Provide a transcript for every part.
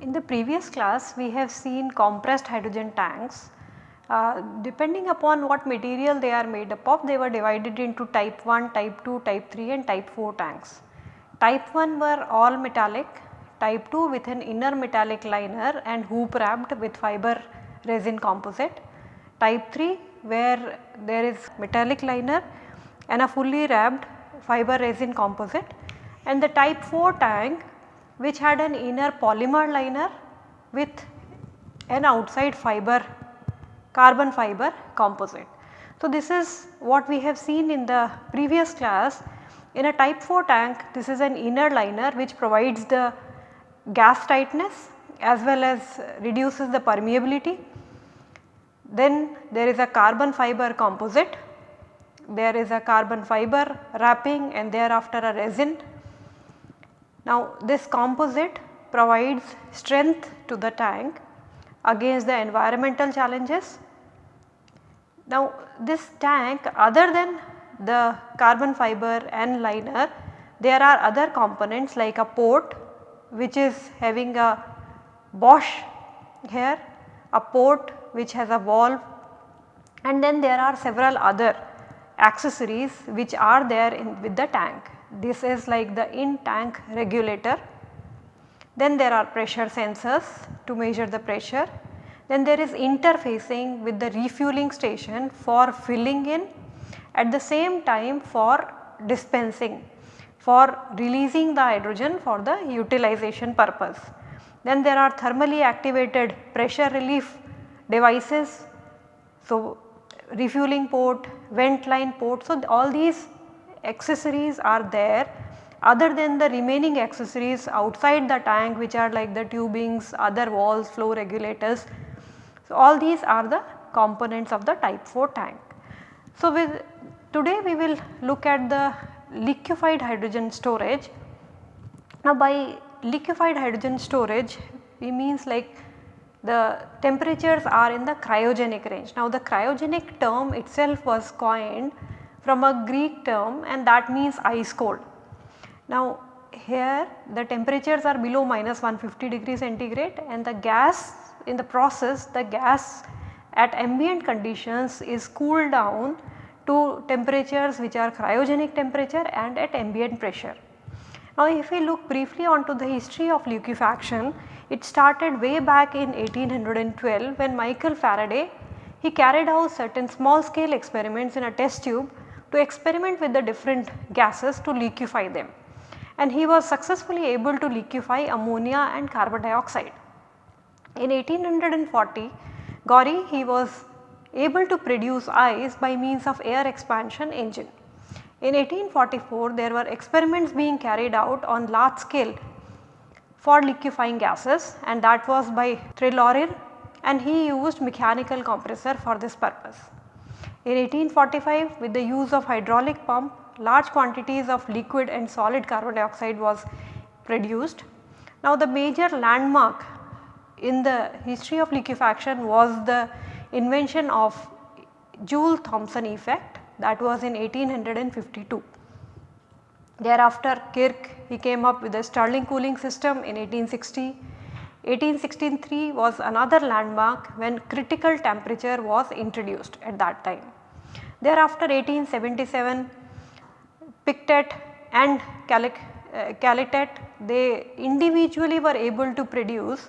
In the previous class we have seen compressed hydrogen tanks. Uh, depending upon what material they are made up of they were divided into type 1, type 2, type 3 and type 4 tanks. Type 1 were all metallic, type 2 with an inner metallic liner and hoop wrapped with fiber resin composite. Type 3 where there is metallic liner and a fully wrapped fiber resin composite and the type 4 tank which had an inner polymer liner with an outside fiber carbon fiber composite. So, this is what we have seen in the previous class in a type 4 tank this is an inner liner which provides the gas tightness as well as reduces the permeability. Then there is a carbon fiber composite, there is a carbon fiber wrapping and thereafter a resin now this composite provides strength to the tank against the environmental challenges. Now this tank other than the carbon fiber and liner there are other components like a port which is having a boss here, a port which has a valve and then there are several other accessories which are there in with the tank. This is like the in tank regulator. Then there are pressure sensors to measure the pressure. Then there is interfacing with the refueling station for filling in at the same time for dispensing for releasing the hydrogen for the utilization purpose. Then there are thermally activated pressure relief devices. So, refueling port, vent line port. So, all these accessories are there other than the remaining accessories outside the tank which are like the tubings, other walls, flow regulators. So, all these are the components of the type 4 tank. So, with today we will look at the liquefied hydrogen storage. Now, by liquefied hydrogen storage we means like the temperatures are in the cryogenic range. Now, the cryogenic term itself was coined from a Greek term and that means ice cold. Now here the temperatures are below minus 150 degree centigrade and the gas in the process the gas at ambient conditions is cooled down to temperatures which are cryogenic temperature and at ambient pressure. Now if we look briefly onto the history of liquefaction, it started way back in 1812 when Michael Faraday he carried out certain small scale experiments in a test tube to experiment with the different gases to liquefy them and he was successfully able to liquefy ammonia and carbon dioxide. In 1840 Gorrie he was able to produce ice by means of air expansion engine. In 1844 there were experiments being carried out on large scale for liquefying gases and that was by Trelorer and he used mechanical compressor for this purpose. In 1845 with the use of hydraulic pump large quantities of liquid and solid carbon dioxide was produced. Now the major landmark in the history of liquefaction was the invention of Joule-Thomson effect that was in 1852. Thereafter Kirk he came up with the Stirling cooling system in 1860. 1863 was another landmark when critical temperature was introduced at that time. Thereafter 1877 Pictet and uh, they individually were able to produce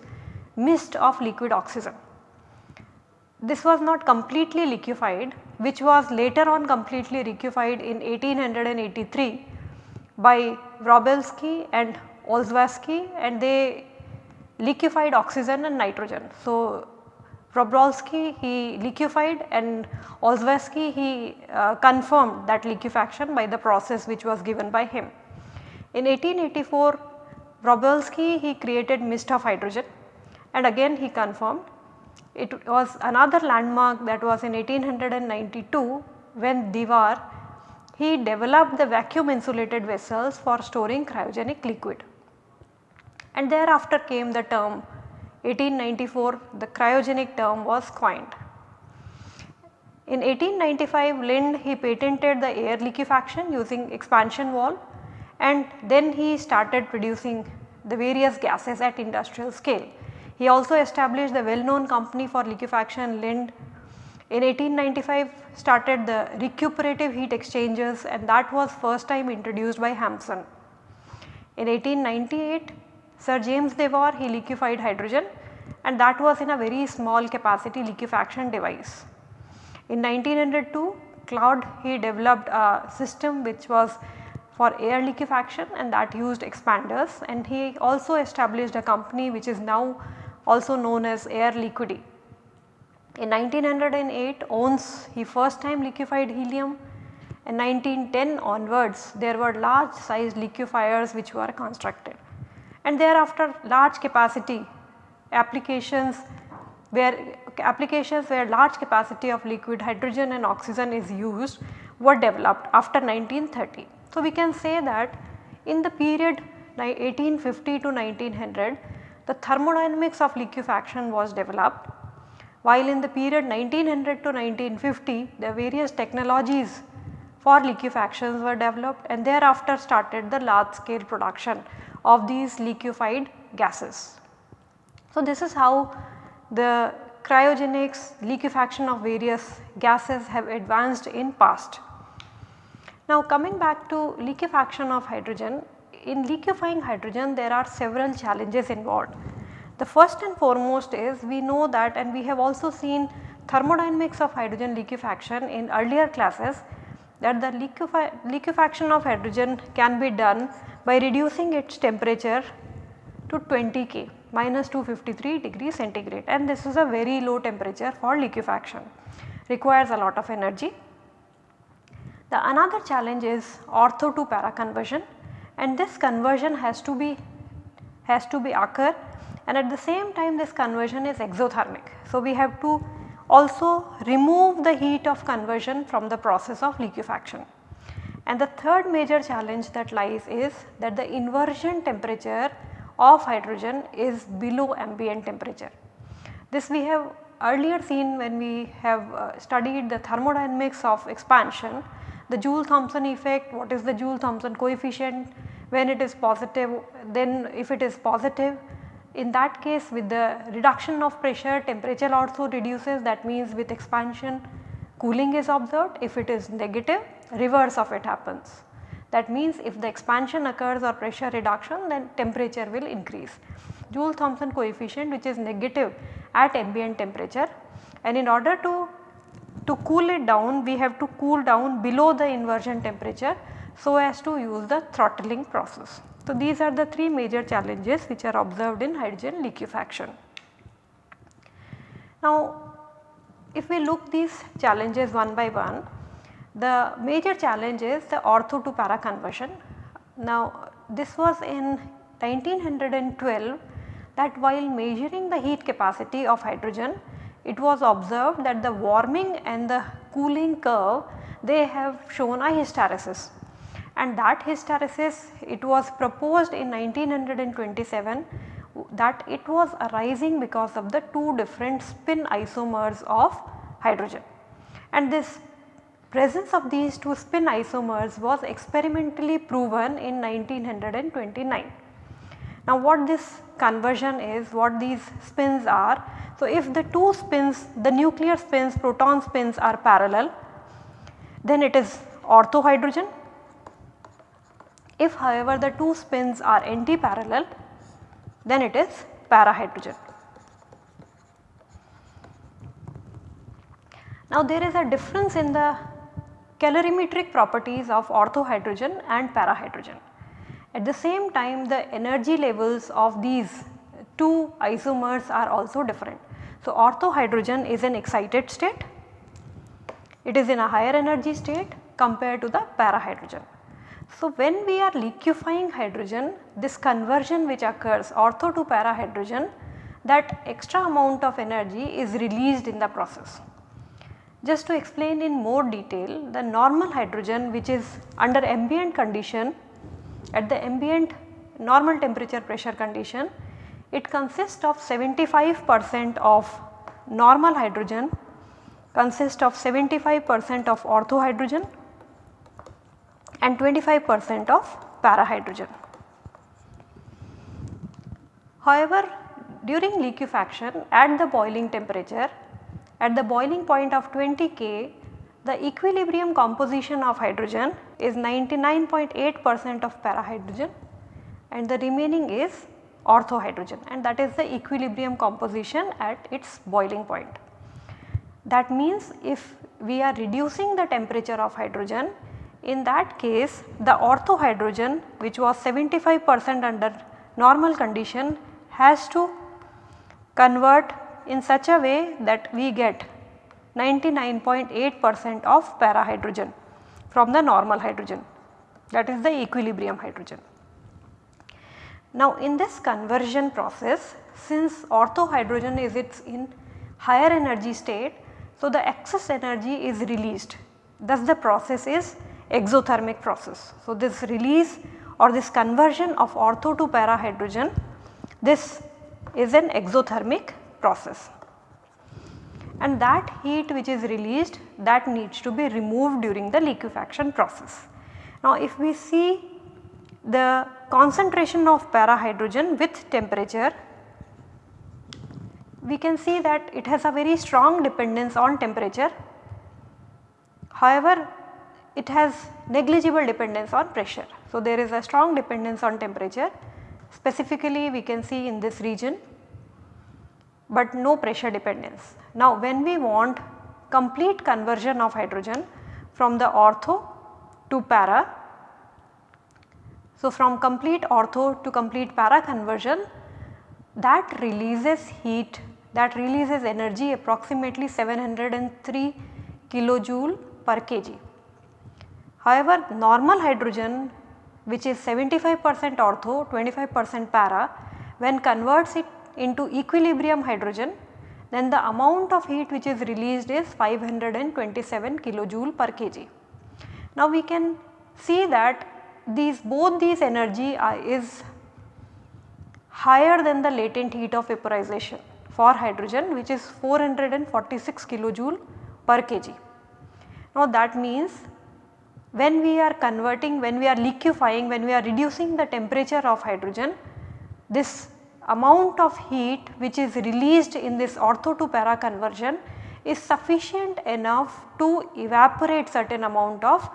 mist of liquid oxygen. This was not completely liquefied which was later on completely liquefied in 1883 by Wroblewski and Olszewski and they liquefied oxygen and nitrogen. So, Wroblewski he liquefied and Olszewski he uh, confirmed that liquefaction by the process which was given by him. In 1884 Wroblewski he created mist of hydrogen and again he confirmed. It was another landmark that was in 1892 when Dewar he developed the vacuum insulated vessels for storing cryogenic liquid and thereafter came the term 1894 the cryogenic term was coined. In 1895 Linde he patented the air liquefaction using expansion valve and then he started producing the various gases at industrial scale. He also established the well known company for liquefaction Linde. In 1895 started the recuperative heat exchangers and that was first time introduced by Hampson. In 1898 Sir James Dewar he liquefied hydrogen and that was in a very small capacity liquefaction device. In 1902 Claude he developed a system which was for air liquefaction and that used expanders and he also established a company which is now also known as Air Liquide. In 1908 Onnes he first time liquefied helium in 1910 onwards there were large sized liquefiers which were constructed and thereafter large capacity applications where applications where large capacity of liquid hydrogen and oxygen is used were developed after 1930. So, we can say that in the period 1850 to 1900 the thermodynamics of liquefaction was developed while in the period 1900 to 1950 the various technologies for liquefactions were developed and thereafter started the large scale production of these liquefied gases. So, this is how the cryogenics liquefaction of various gases have advanced in past. Now coming back to liquefaction of hydrogen, in liquefying hydrogen there are several challenges involved. The first and foremost is we know that and we have also seen thermodynamics of hydrogen liquefaction in earlier classes that the liquefaction of hydrogen can be done by reducing its temperature to 20 K minus 253 degree centigrade and this is a very low temperature for liquefaction requires a lot of energy the another challenge is ortho to para conversion and this conversion has to be has to be occur and at the same time this conversion is exothermic. So, we have to also remove the heat of conversion from the process of liquefaction. And the third major challenge that lies is that the inversion temperature of hydrogen is below ambient temperature. This we have earlier seen when we have uh, studied the thermodynamics of expansion the Joule-Thomson effect, what is the Joule-Thomson coefficient, when it is positive, then if it is positive in that case with the reduction of pressure temperature also reduces that means with expansion cooling is observed if it is negative reverse of it happens. That means if the expansion occurs or pressure reduction then temperature will increase. Joule-Thomson coefficient which is negative at ambient temperature and in order to to cool it down we have to cool down below the inversion temperature so as to use the throttling process. So, these are the three major challenges which are observed in hydrogen liquefaction. Now, if we look these challenges one by one, the major challenge is the ortho to para conversion. Now, this was in 1912 that while measuring the heat capacity of hydrogen it was observed that the warming and the cooling curve they have shown a hysteresis and that hysteresis it was proposed in 1927 that it was arising because of the two different spin isomers of hydrogen and this presence of these two spin isomers was experimentally proven in 1929. Now what this conversion is, what these spins are. So if the two spins, the nuclear spins, proton spins are parallel, then it is ortho hydrogen. If however the two spins are anti-parallel, then it is para hydrogen. Now there is a difference in the calorimetric properties of ortho hydrogen and para hydrogen. At the same time the energy levels of these two isomers are also different. So, ortho hydrogen is an excited state, it is in a higher energy state compared to the para hydrogen. So, when we are liquefying hydrogen this conversion which occurs ortho to para hydrogen that extra amount of energy is released in the process. Just to explain in more detail the normal hydrogen which is under ambient condition at the ambient normal temperature pressure condition it consists of 75 percent of normal hydrogen consists of 75 percent of ortho hydrogen and 25 percent of para hydrogen. However, during liquefaction at the boiling temperature at the boiling point of 20 K the equilibrium composition of hydrogen is 99.8 percent of para hydrogen and the remaining is ortho hydrogen and that is the equilibrium composition at its boiling point. That means if we are reducing the temperature of hydrogen in that case the ortho hydrogen which was 75 percent under normal condition has to convert in such a way that we get 99.8 percent of para hydrogen from the normal hydrogen that is the equilibrium hydrogen. Now in this conversion process since ortho hydrogen is its in higher energy state so the excess energy is released thus the process is exothermic process. So this release or this conversion of ortho to para hydrogen this is an exothermic process and that heat which is released that needs to be removed during the liquefaction process. Now if we see the concentration of para hydrogen with temperature we can see that it has a very strong dependence on temperature. However, it has negligible dependence on pressure. So, there is a strong dependence on temperature specifically we can see in this region but no pressure dependence. Now when we want complete conversion of hydrogen from the ortho to para. So from complete ortho to complete para conversion that releases heat that releases energy approximately 703 kilojoule per kg. However, normal hydrogen which is 75 percent ortho 25 percent para when converts it into equilibrium hydrogen then the amount of heat which is released is 527 kilojoule per kg. Now we can see that these both these energy are, is higher than the latent heat of vaporization for hydrogen which is 446 kilojoule per kg. Now that means when we are converting, when we are liquefying, when we are reducing the temperature of hydrogen, this amount of heat which is released in this ortho to para conversion is sufficient enough to evaporate certain amount of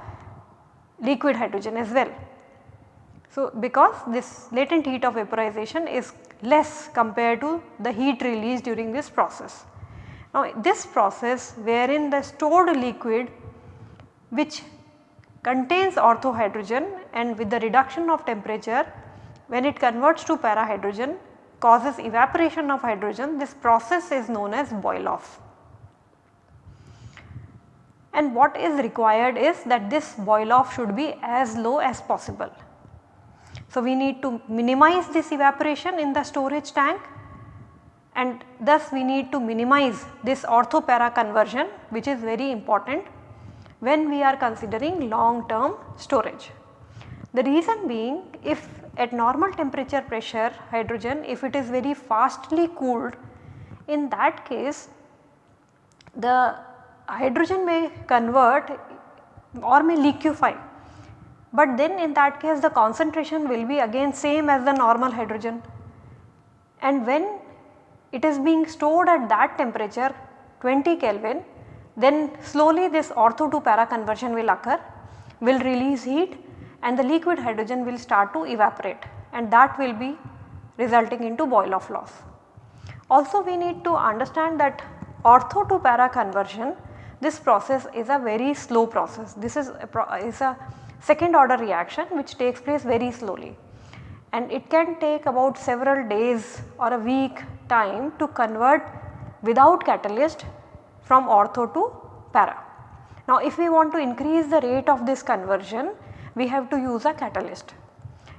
liquid hydrogen as well. So, because this latent heat of vaporization is less compared to the heat released during this process. Now, this process wherein the stored liquid which contains ortho hydrogen and with the reduction of temperature when it converts to para hydrogen causes evaporation of hydrogen this process is known as boil off. And what is required is that this boil off should be as low as possible. So, we need to minimize this evaporation in the storage tank and thus we need to minimize this ortho para conversion which is very important when we are considering long term storage. The reason being if at normal temperature pressure hydrogen if it is very fastly cooled in that case the hydrogen may convert or may liquefy. But then in that case the concentration will be again same as the normal hydrogen. And when it is being stored at that temperature 20 Kelvin then slowly this ortho to para conversion will occur, will release heat and the liquid hydrogen will start to evaporate and that will be resulting into boil off loss. Also we need to understand that ortho to para conversion this process is a very slow process. This is a, is a second order reaction which takes place very slowly and it can take about several days or a week time to convert without catalyst from ortho to para. Now if we want to increase the rate of this conversion we have to use a catalyst.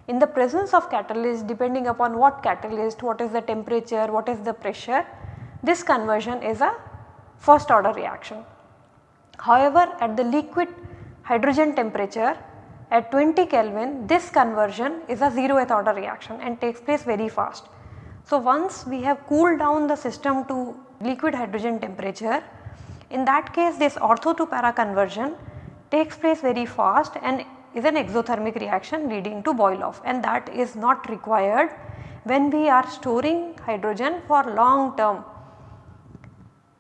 In the presence of catalyst depending upon what catalyst, what is the temperature, what is the pressure this conversion is a first order reaction. However, at the liquid hydrogen temperature at 20 Kelvin this conversion is a 0th order reaction and takes place very fast. So, once we have cooled down the system to liquid hydrogen temperature in that case this ortho to para conversion takes place very fast and is an exothermic reaction leading to boil off and that is not required when we are storing hydrogen for long term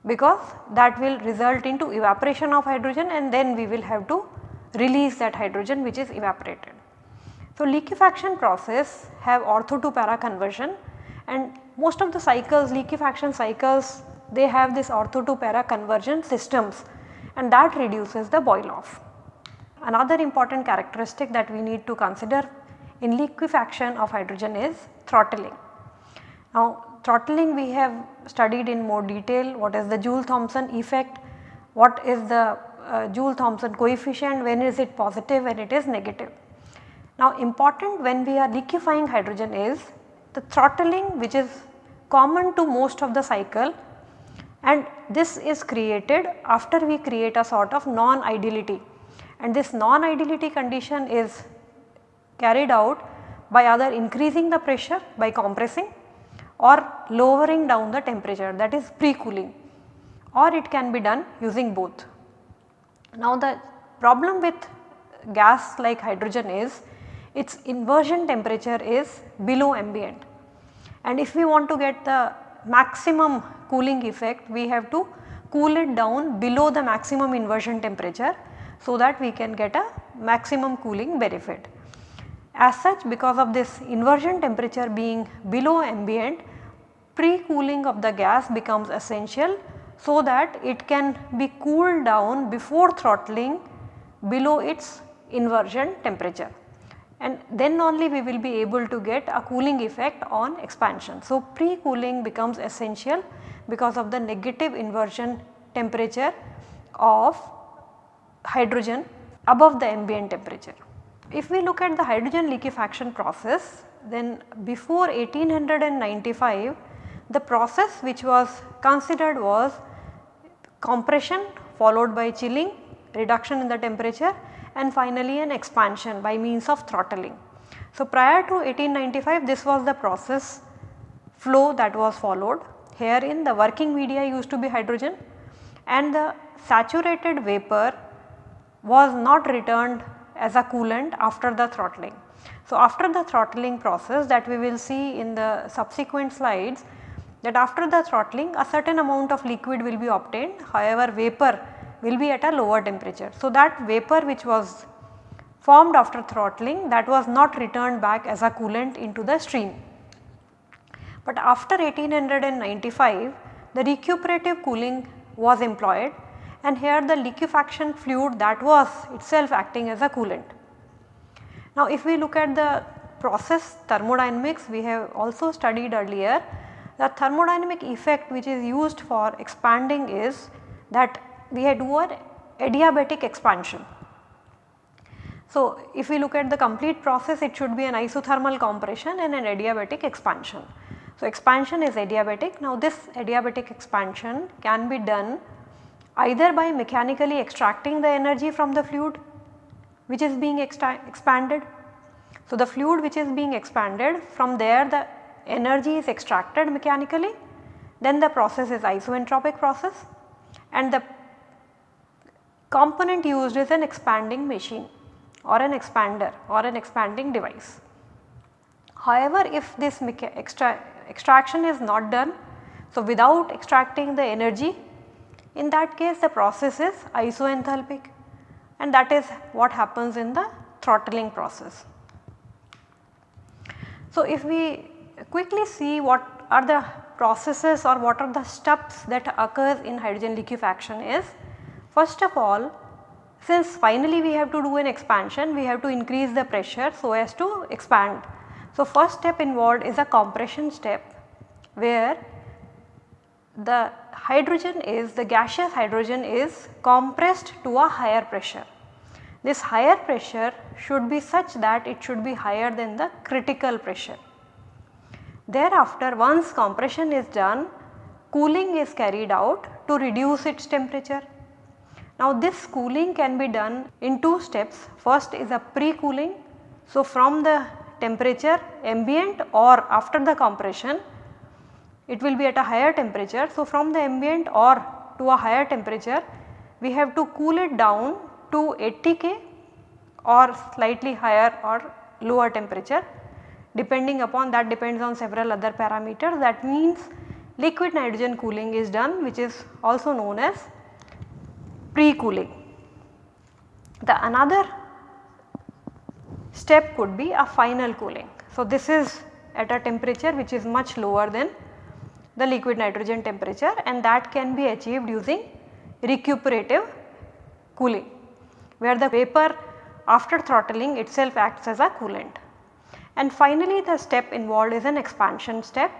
because that will result into evaporation of hydrogen and then we will have to release that hydrogen which is evaporated. So, liquefaction process have ortho to para conversion and most of the cycles liquefaction cycles they have this ortho to para conversion systems and that reduces the boil off. Another important characteristic that we need to consider in liquefaction of hydrogen is throttling. Now throttling we have studied in more detail. What is the Joule-Thomson effect, what is the uh, Joule-Thomson coefficient, when is it positive, when it is negative. Now important when we are liquefying hydrogen is the throttling which is common to most of the cycle and this is created after we create a sort of non-ideality and this non-ideality condition is carried out by either increasing the pressure by compressing or lowering down the temperature that is pre-cooling or it can be done using both. Now the problem with gas like hydrogen is its inversion temperature is below ambient and if we want to get the maximum cooling effect we have to cool it down below the maximum inversion temperature so that we can get a maximum cooling benefit. As such because of this inversion temperature being below ambient pre-cooling of the gas becomes essential so that it can be cooled down before throttling below its inversion temperature and then only we will be able to get a cooling effect on expansion. So, pre-cooling becomes essential because of the negative inversion temperature of hydrogen above the ambient temperature. If we look at the hydrogen liquefaction process then before 1895 the process which was considered was compression followed by chilling, reduction in the temperature and finally an expansion by means of throttling. So, prior to 1895 this was the process flow that was followed. Herein the working media used to be hydrogen and the saturated vapor was not returned as a coolant after the throttling. So, after the throttling process that we will see in the subsequent slides that after the throttling a certain amount of liquid will be obtained however vapor will be at a lower temperature. So, that vapor which was formed after throttling that was not returned back as a coolant into the stream. But after 1895 the recuperative cooling was employed and here the liquefaction fluid that was itself acting as a coolant. Now if we look at the process thermodynamics we have also studied earlier the thermodynamic effect which is used for expanding is that we do an adiabatic expansion. So, if we look at the complete process it should be an isothermal compression and an adiabatic expansion. So, expansion is adiabatic. Now, this adiabatic expansion can be done either by mechanically extracting the energy from the fluid which is being expanded. So, the fluid which is being expanded from there the energy is extracted mechanically then the process is isoentropic process and the component used is an expanding machine or an expander or an expanding device. However, if this extra extraction is not done, so without extracting the energy in that case the process is isoenthalpic and that is what happens in the throttling process. So, if we quickly see what are the processes or what are the steps that occurs in hydrogen liquefaction is First of all since finally we have to do an expansion we have to increase the pressure so as to expand. So, first step involved is a compression step where the hydrogen is the gaseous hydrogen is compressed to a higher pressure. This higher pressure should be such that it should be higher than the critical pressure. Thereafter once compression is done cooling is carried out to reduce its temperature Now this cooling can be done in two steps. First is a pre-cooling. So from the temperature ambient or after the compression it will be at a higher temperature. So from the ambient or to a higher temperature we have to cool it down to 80 K or slightly higher or lower temperature depending upon that depends on several other parameters that means liquid nitrogen cooling is done which is also known as pre-cooling. The another step could be a final cooling. So, this is at a temperature which is much lower than the liquid nitrogen temperature and that can be achieved using recuperative cooling where the vapor after throttling itself acts as a coolant. And finally, the step involved is an expansion step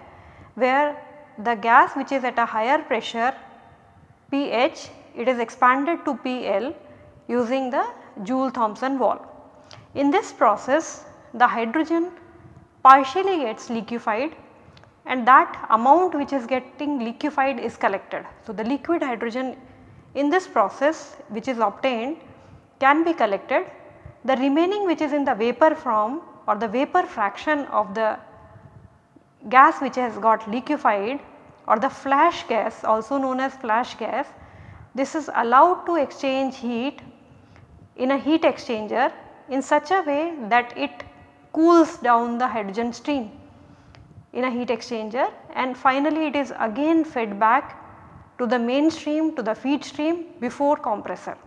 where the gas which is at a higher pressure pH it is expanded to PL using the Joule-Thomson valve. In this process the hydrogen partially gets liquefied and that amount which is getting liquefied is collected. So, the liquid hydrogen in this process which is obtained can be collected the remaining which is in the vapor form or the vapor fraction of the gas which has got liquefied or the flash gas also known as flash gas this is allowed to exchange heat in a heat exchanger in such a way that it cools down the hydrogen stream in a heat exchanger and finally it is again fed back to the main stream to the feed stream before compressor.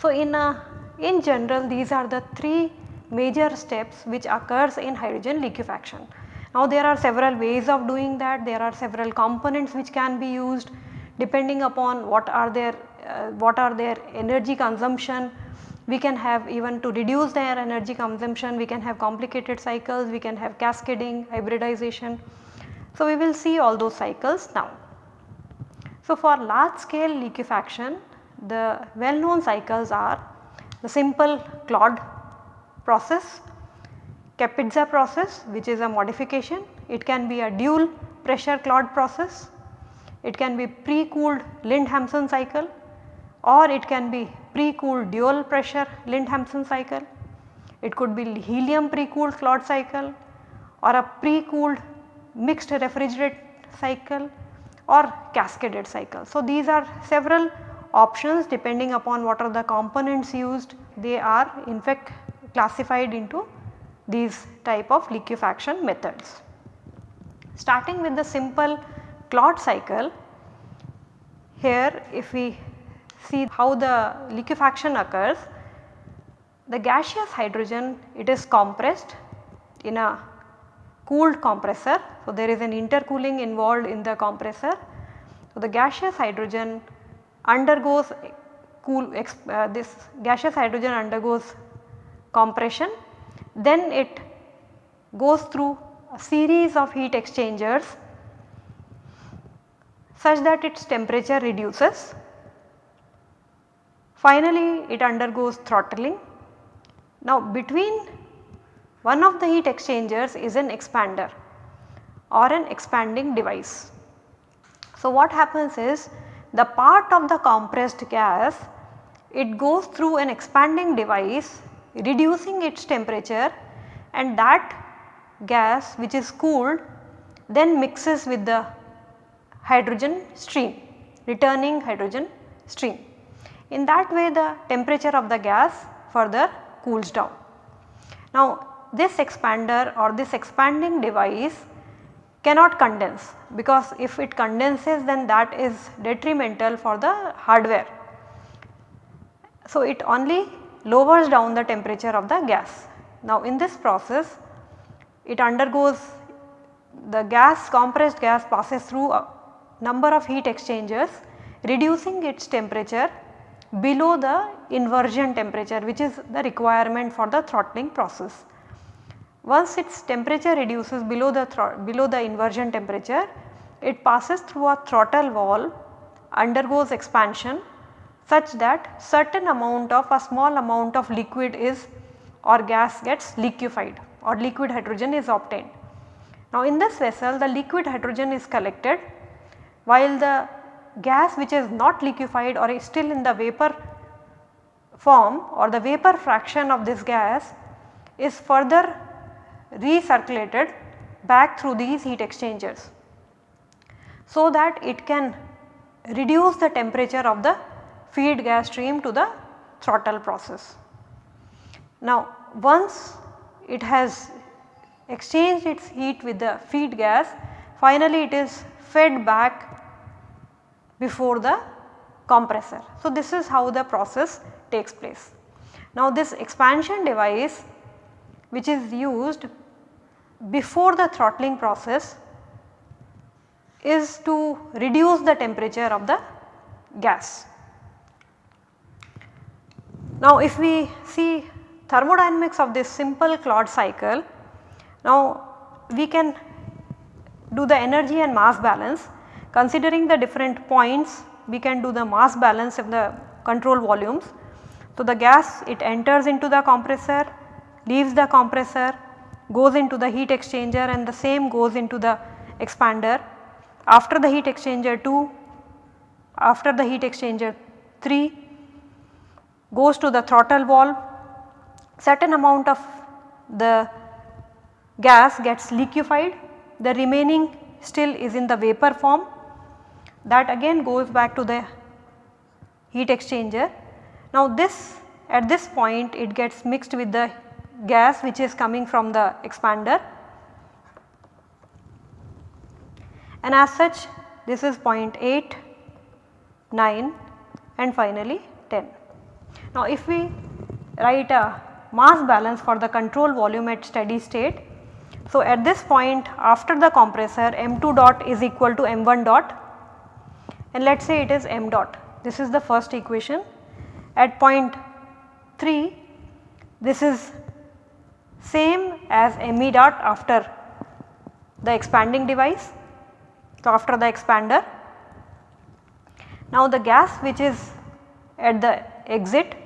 So, in a in general these are the three major steps which occurs in hydrogen liquefaction. Now there are several ways of doing that, there are several components which can be used depending upon what are their uh, what are their energy consumption. We can have even to reduce their energy consumption we can have complicated cycles, we can have cascading, hybridization. So, we will see all those cycles now. So, for large scale liquefaction the well known cycles are the simple Claude process, Kapitza process which is a modification, it can be a dual pressure Claude process it can be pre-cooled Linde-Hampson cycle or it can be pre-cooled dual pressure Linde-Hampson cycle. It could be helium pre-cooled Claude cycle or a pre-cooled mixed refrigerate cycle or cascaded cycle. So, these are several options depending upon what are the components used they are in fact classified into these type of liquefaction methods. Starting with the simple Claude cycle here if we see how the liquefaction occurs the gaseous hydrogen it is compressed in a cooled compressor. So, there is an intercooling involved in the compressor. So, the gaseous hydrogen undergoes cool uh, this gaseous hydrogen undergoes compression then it goes through a series of heat exchangers such that its temperature reduces. Finally, it undergoes throttling. Now, between one of the heat exchangers is an expander or an expanding device. So, what happens is the part of the compressed gas it goes through an expanding device reducing its temperature and that gas which is cooled then mixes with the hydrogen stream, returning hydrogen stream. In that way the temperature of the gas further cools down. Now this expander or this expanding device cannot condense because if it condenses then that is detrimental for the hardware. So it only lowers down the temperature of the gas. Now in this process it undergoes the gas compressed gas passes through a number of heat exchangers reducing its temperature below the inversion temperature which is the requirement for the throttling process. Once its temperature reduces below the below the inversion temperature it passes through a throttle valve undergoes expansion such that certain amount of a small amount of liquid is or gas gets liquefied or liquid hydrogen is obtained. Now in this vessel the liquid hydrogen is collected while the gas which is not liquefied or is still in the vapor form or the vapor fraction of this gas is further recirculated back through these heat exchangers. So that it can reduce the temperature of the feed gas stream to the throttle process. Now once it has exchanged its heat with the feed gas finally it is fed back before the compressor. So this is how the process takes place. Now this expansion device which is used before the throttling process is to reduce the temperature of the gas. Now if we see thermodynamics of this simple Claude cycle, now we can do the energy and mass balance considering the different points we can do the mass balance of the control volumes. So the gas it enters into the compressor, leaves the compressor, goes into the heat exchanger and the same goes into the expander. After the heat exchanger 2, after the heat exchanger 3 goes to the throttle valve, certain amount of the gas gets liquefied, the remaining still is in the vapor form that again goes back to the heat exchanger. Now this at this point it gets mixed with the gas which is coming from the expander and as such this is 0.8, 9 and finally 10. Now if we write a mass balance for the control volume at steady state. So at this point after the compressor m2 dot is equal to m1 dot and let us say it is m dot. This is the first equation. At point 3 this is same as me dot after the expanding device. So, after the expander. Now, the gas which is at the exit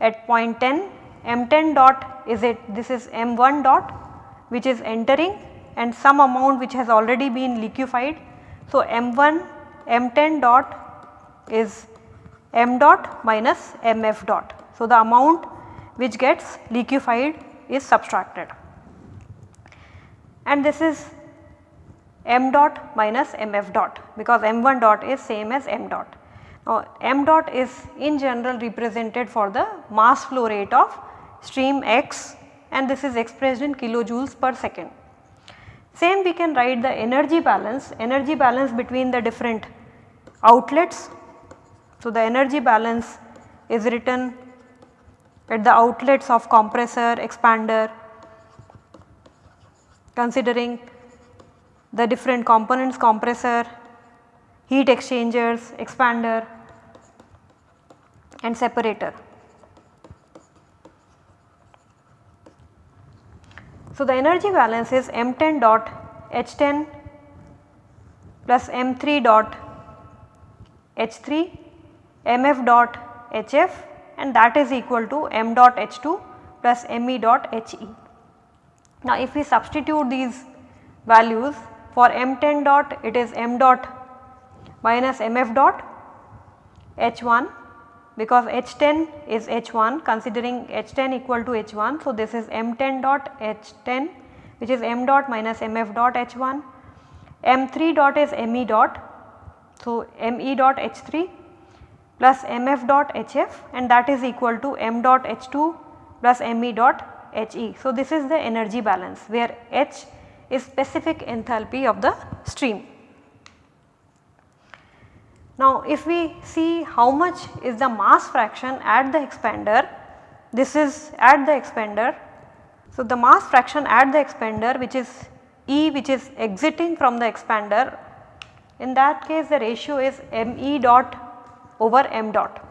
at point 10 m10 dot is it this is m1 dot which is entering and some amount which has already been liquefied. So, m1 m10 dot is m dot minus mf dot. So, the amount which gets liquefied is subtracted and this is m dot minus mf dot because m1 dot is same as m dot. Now m dot is in general represented for the mass flow rate of stream x and this is expressed in kilojoules per second. Same we can write the energy balance, energy balance between the different outlets. So the energy balance is written at the outlets of compressor, expander considering the different components compressor, heat exchangers, expander and separator. So, the energy balance is M10 dot H10 plus M3 dot H3, MF dot HF and that is equal to m dot h2 plus me dot he. Now if we substitute these values for m10 dot it is m dot minus mf dot h1 because h10 is h1 considering h10 equal to h1. So this is m10 dot h10 which is m dot minus mf dot h1, m3 dot is me dot. So me dot h3 plus mf dot hf and that is equal to m dot h2 plus me dot he. So, this is the energy balance where h is specific enthalpy of the stream. Now, if we see how much is the mass fraction at the expander, this is at the expander. So, the mass fraction at the expander which is E which is exiting from the expander in that case the ratio is me dot over m dot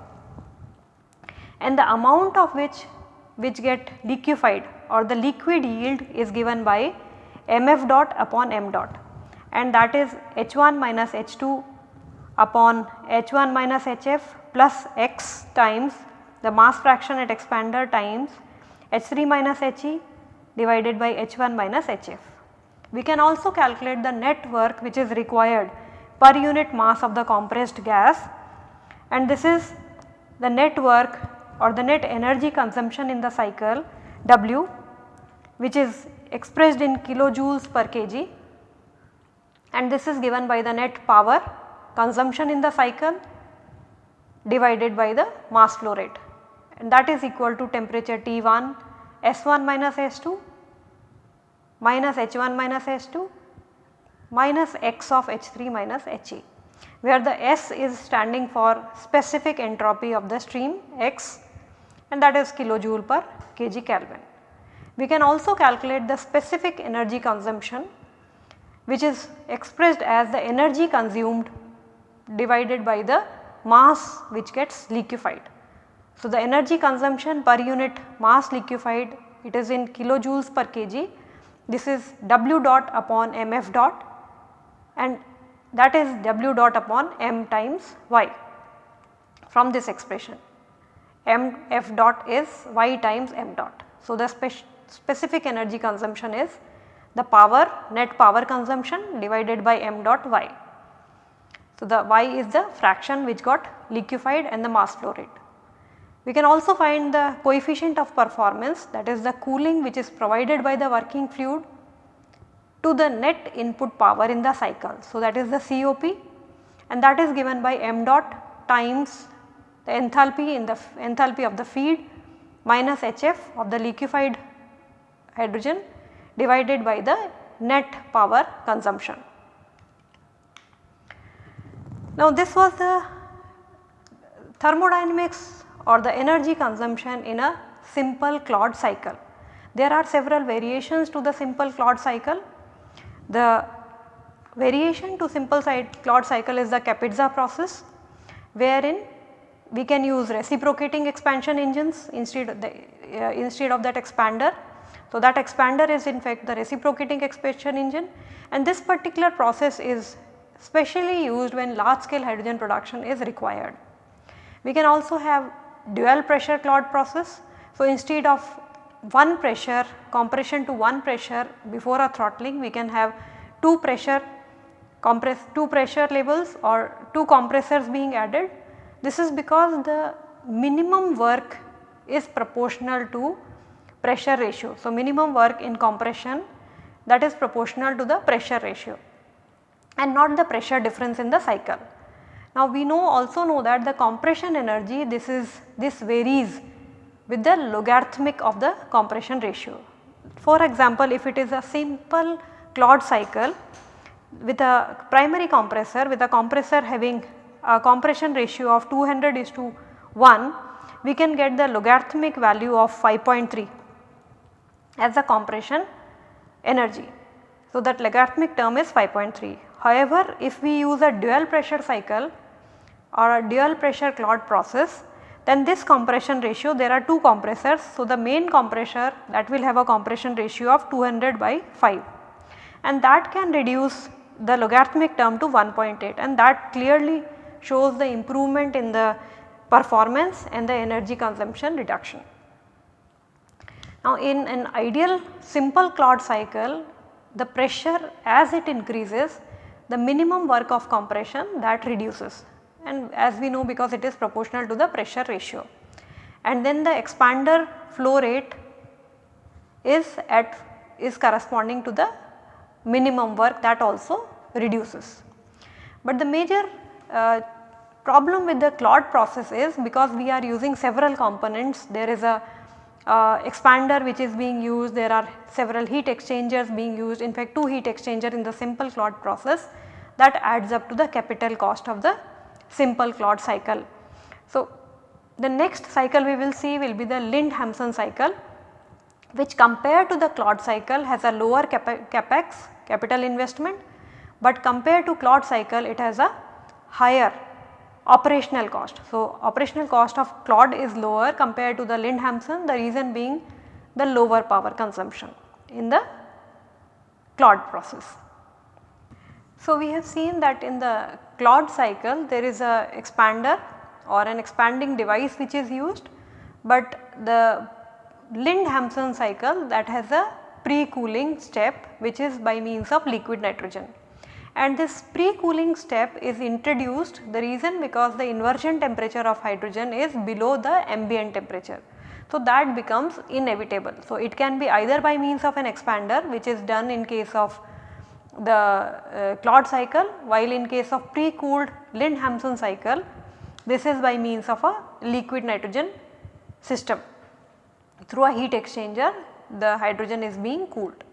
and the amount of which which get liquefied or the liquid yield is given by mf dot upon m dot and that is h1 minus h2 upon h1 minus hf plus x times the mass fraction at expander times h3 minus he divided by h1 minus hf. We can also calculate the net work which is required per unit mass of the compressed gas. And this is the net work or the net energy consumption in the cycle W which is expressed in kilojoules per kg. And this is given by the net power consumption in the cycle divided by the mass flow rate. And that is equal to temperature T1 S1 minus S2 minus H1 minus H2 minus X of H3 minus He where the S is standing for specific entropy of the stream X and that is kilojoule per kg Kelvin. We can also calculate the specific energy consumption which is expressed as the energy consumed divided by the mass which gets liquefied. So, the energy consumption per unit mass liquefied it is in kilojoules per kg this is W dot upon mf dot and that is W dot upon m times y from this expression m f dot is y times m dot. So, the spec specific energy consumption is the power net power consumption divided by m dot y. So, the y is the fraction which got liquefied and the mass flow rate. We can also find the coefficient of performance that is the cooling which is provided by the working fluid to the net input power in the cycle. So, that is the COP and that is given by m dot times the enthalpy in the enthalpy of the feed minus HF of the liquefied hydrogen divided by the net power consumption. Now this was the thermodynamics or the energy consumption in a simple Claude cycle. There are several variations to the simple Claude cycle. The variation to simple side Claude cycle is the Kapitza process wherein we can use reciprocating expansion engines instead of, the, uh, instead of that expander so, that expander is in fact the reciprocating expansion engine and this particular process is specially used when large scale hydrogen production is required. We can also have dual pressure Claude process. So, instead of one pressure compression to one pressure before a throttling we can have two pressure compress two pressure levels or two compressors being added. This is because the minimum work is proportional to pressure ratio. So, minimum work in compression that is proportional to the pressure ratio and not the pressure difference in the cycle. Now we know also know that the compression energy this is this varies with the logarithmic of the compression ratio. For example, if it is a simple Claude cycle with a primary compressor with a compressor having a compression ratio of 200 is to 1 we can get the logarithmic value of 5.3 as the compression energy. So, that logarithmic term is 5.3. However, if we use a dual pressure cycle or a dual pressure Claude process then this compression ratio there are two compressors. So, the main compressor that will have a compression ratio of 200 by 5 and that can reduce the logarithmic term to 1.8 and that clearly shows the improvement in the performance and the energy consumption reduction. Now in an ideal simple Claude cycle the pressure as it increases the minimum work of compression that reduces and as we know because it is proportional to the pressure ratio. And then the expander flow rate is at is corresponding to the minimum work that also reduces. But the major uh, problem with the Claude process is because we are using several components there is a uh, expander which is being used, there are several heat exchangers being used in fact 2 heat exchanger in the simple Claude process that adds up to the capital cost of the simple Claude cycle. So, the next cycle we will see will be the Linde-Hampson cycle which compared to the Claude cycle has a lower capex capital investment, but compared to Claude cycle it has a higher operational cost. So, operational cost of Claude is lower compared to the Linde-Hampson the reason being the lower power consumption in the Claude process. So, we have seen that in the Claude cycle there is a expander or an expanding device which is used, but the Linde-Hampson cycle that has a pre-cooling step which is by means of liquid nitrogen and this pre-cooling step is introduced the reason because the inversion temperature of hydrogen is below the ambient temperature. So, that becomes inevitable. So, it can be either by means of an expander which is done in case of the uh, Claude cycle while in case of pre-cooled Linde-Hampson cycle this is by means of a liquid nitrogen system. Through a heat exchanger the hydrogen is being cooled.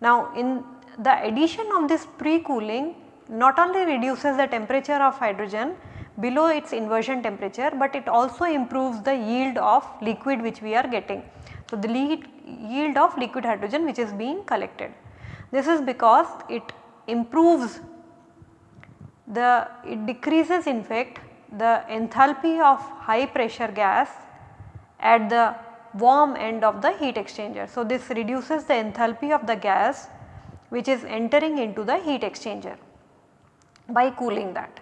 Now in the addition of this pre-cooling not only reduces the temperature of hydrogen below its inversion temperature, but it also improves the yield of liquid which we are getting. So, the yield of liquid hydrogen which is being collected. This is because it improves the it decreases in fact the enthalpy of high pressure gas at the warm end of the heat exchanger. So, this reduces the enthalpy of the gas which is entering into the heat exchanger by cooling that.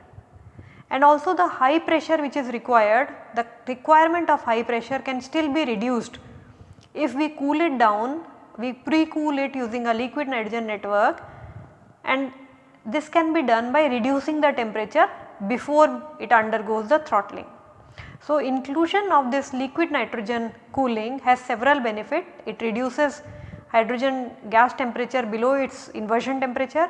And also the high pressure which is required, the requirement of high pressure can still be reduced if we cool it down, we pre-cool it using a liquid nitrogen network and this can be done by reducing the temperature before it undergoes the throttling. So, inclusion of this liquid nitrogen cooling has several benefit. It reduces hydrogen gas temperature below its inversion temperature.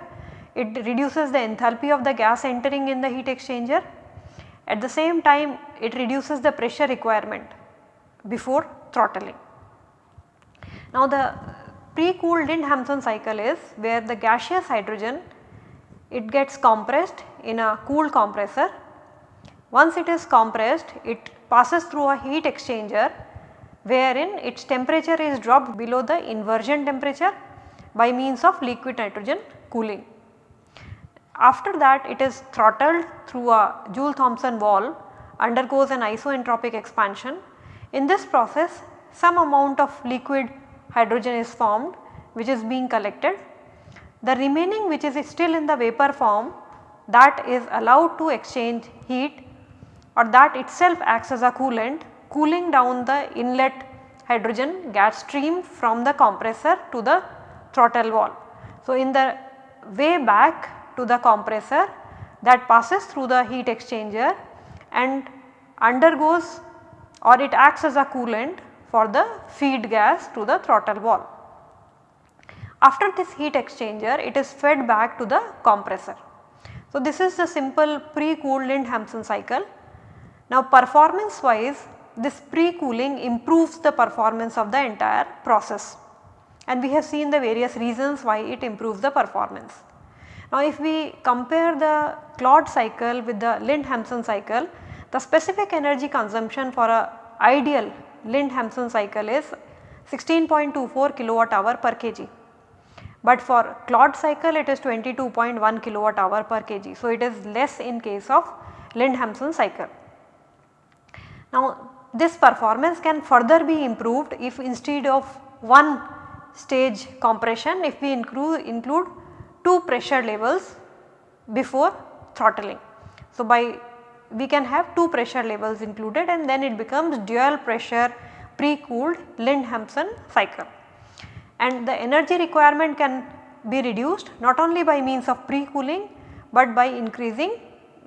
It reduces the enthalpy of the gas entering in the heat exchanger. At the same time it reduces the pressure requirement before throttling. Now the uh, pre-cooled Linde-Hampson cycle is where the gaseous hydrogen it gets compressed in a cool compressor. Once it is compressed it passes through a heat exchanger wherein its temperature is dropped below the inversion temperature by means of liquid nitrogen cooling. After that it is throttled through a Joule-Thomson valve undergoes an isoentropic expansion. In this process some amount of liquid hydrogen is formed which is being collected. The remaining which is still in the vapor form that is allowed to exchange heat or that itself acts as a coolant cooling down the inlet hydrogen gas stream from the compressor to the throttle valve. So, in the way back to the compressor that passes through the heat exchanger and undergoes or it acts as a coolant for the feed gas to the throttle valve. After this heat exchanger it is fed back to the compressor. So, this is the simple pre-cooled Linde-Hampson cycle. Now performance wise this pre-cooling improves the performance of the entire process and we have seen the various reasons why it improves the performance. Now if we compare the Claude cycle with the Linde-Hampson cycle, the specific energy consumption for a ideal Linde-Hampson cycle is 16.24 kilowatt hour per kg. But for Claude cycle it is 22.1 kilowatt hour per kg. So, it is less in case of Linde-Hampson cycle. Now, this performance can further be improved if instead of one stage compression if we include, include two pressure levels before throttling. So, by we can have two pressure levels included and then it becomes dual pressure pre-cooled Linde-Hampson cycle. And the energy requirement can be reduced not only by means of pre-cooling but by increasing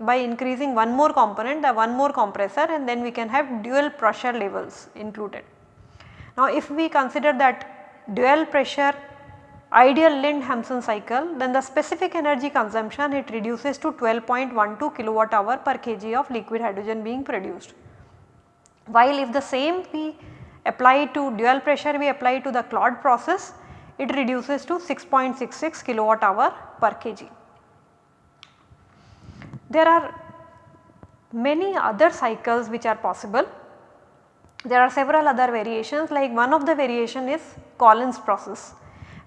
by increasing one more component the one more compressor and then we can have dual pressure levels included. Now if we consider that dual pressure ideal Linde-Hampson cycle then the specific energy consumption it reduces to 12.12 kilowatt hour per kg of liquid hydrogen being produced. While if the same we apply to dual pressure we apply to the Claude process it reduces to 6.66 kilowatt hour per kg. There are many other cycles which are possible. There are several other variations like one of the variation is Collins process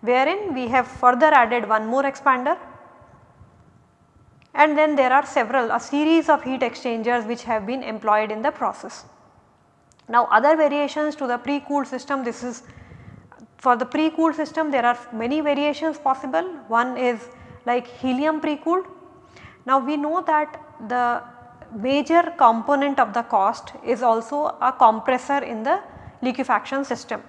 wherein we have further added one more expander and then there are several a series of heat exchangers which have been employed in the process. Now other variations to the pre-cooled system this is for the pre-cooled system there are many variations possible one is like helium pre-cooled. Now we know that the major component of the cost is also a compressor in the liquefaction system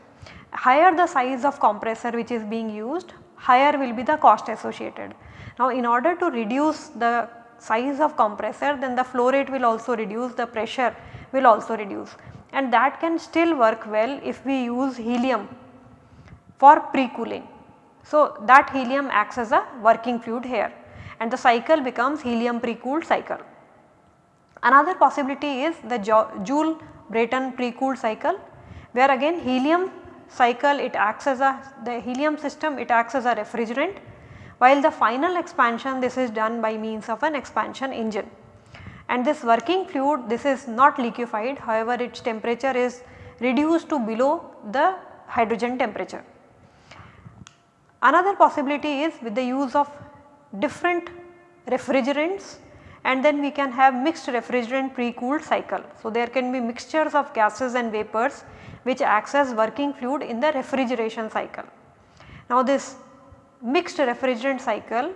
higher the size of compressor which is being used, higher will be the cost associated. Now in order to reduce the size of compressor then the flow rate will also reduce, the pressure will also reduce and that can still work well if we use helium for pre-cooling. So that helium acts as a working fluid here and the cycle becomes helium pre-cooled cycle. Another possibility is the Joule-Brayton pre-cooled cycle where again helium cycle it acts as a the helium system it acts as a refrigerant while the final expansion this is done by means of an expansion engine. And this working fluid this is not liquefied however its temperature is reduced to below the hydrogen temperature. Another possibility is with the use of different refrigerants and then we can have mixed refrigerant pre-cooled cycle. So, there can be mixtures of gases and vapors which acts as working fluid in the refrigeration cycle. Now, this mixed refrigerant cycle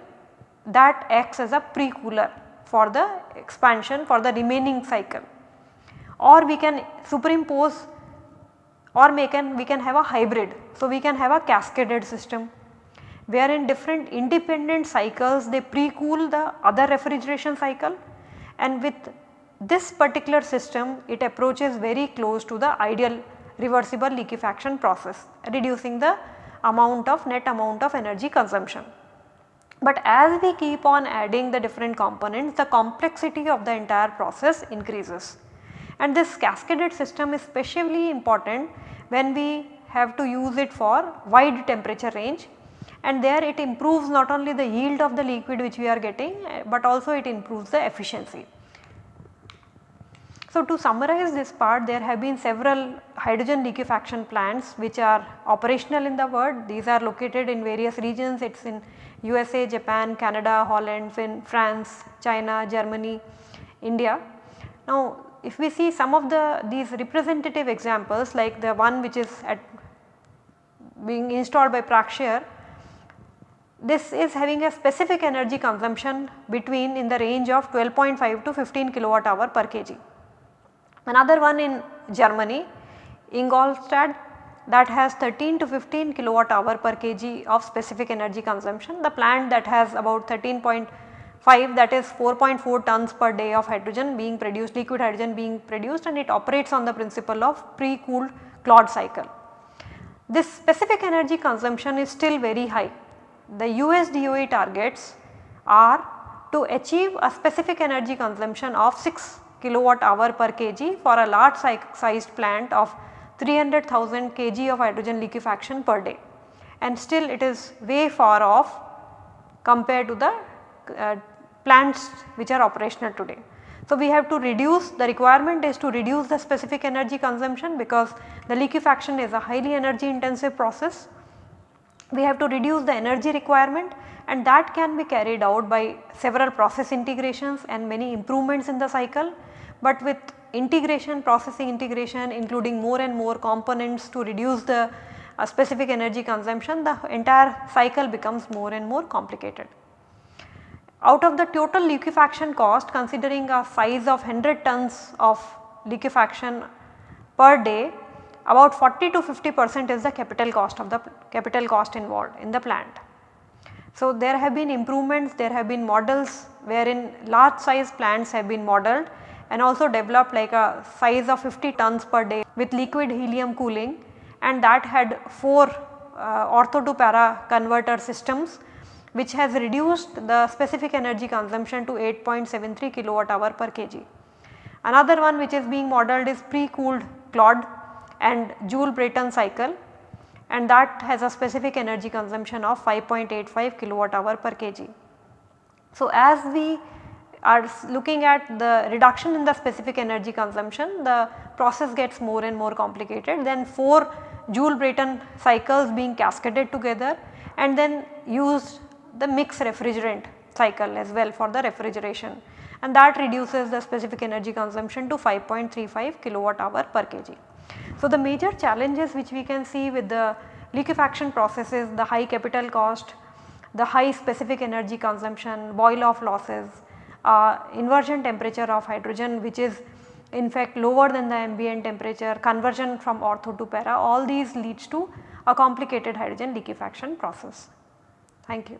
that acts as a pre-cooler for the expansion for the remaining cycle or we can superimpose or we can, we can have a hybrid. So, we can have a cascaded system where in different independent cycles they pre-cool the other refrigeration cycle and with this particular system it approaches very close to the ideal reversible liquefaction process reducing the amount of net amount of energy consumption. But as we keep on adding the different components the complexity of the entire process increases and this cascaded system is especially important when we have to use it for wide temperature range and there it improves not only the yield of the liquid which we are getting but also it improves the efficiency. So, to summarize this part there have been several hydrogen liquefaction plants which are operational in the world. These are located in various regions it is in USA, Japan, Canada, Holland, Fin, France, China, Germany, India. Now if we see some of the these representative examples like the one which is at being installed by Praxair this is having a specific energy consumption between in the range of 12.5 to 15 kilowatt hour per kg. Another one in Germany Ingolstadt that has 13 to 15 kilowatt hour per kg of specific energy consumption. The plant that has about 13.5 that is 4.4 tons per day of hydrogen being produced liquid hydrogen being produced and it operates on the principle of pre-cooled Claude cycle. This specific energy consumption is still very high the US DOE targets are to achieve a specific energy consumption of 6 kilowatt hour per kg for a large sized plant of 300,000 kg of hydrogen liquefaction per day and still it is way far off compared to the uh, plants which are operational today. So, we have to reduce the requirement is to reduce the specific energy consumption because the liquefaction is a highly energy intensive process we have to reduce the energy requirement and that can be carried out by several process integrations and many improvements in the cycle. But with integration processing integration including more and more components to reduce the uh, specific energy consumption the entire cycle becomes more and more complicated. Out of the total liquefaction cost considering a size of 100 tons of liquefaction per day about 40 to 50 percent is the capital cost of the capital cost involved in the plant. So, there have been improvements, there have been models wherein large size plants have been modeled and also developed like a size of 50 tons per day with liquid helium cooling and that had 4 uh, ortho to para converter systems which has reduced the specific energy consumption to 8.73 kilowatt hour per kg. Another one which is being modeled is pre-cooled Claude and Joule-Brayton cycle and that has a specific energy consumption of 5.85 kilowatt hour per kg. So, as we are looking at the reduction in the specific energy consumption the process gets more and more complicated then 4 Joule-Brayton cycles being cascaded together and then use the mixed refrigerant cycle as well for the refrigeration and that reduces the specific energy consumption to 5.35 kilowatt hour per kg. So, the major challenges which we can see with the liquefaction processes the high capital cost, the high specific energy consumption, boil off losses, uh, inversion temperature of hydrogen which is in fact lower than the ambient temperature, conversion from ortho to para all these leads to a complicated hydrogen liquefaction process. Thank you.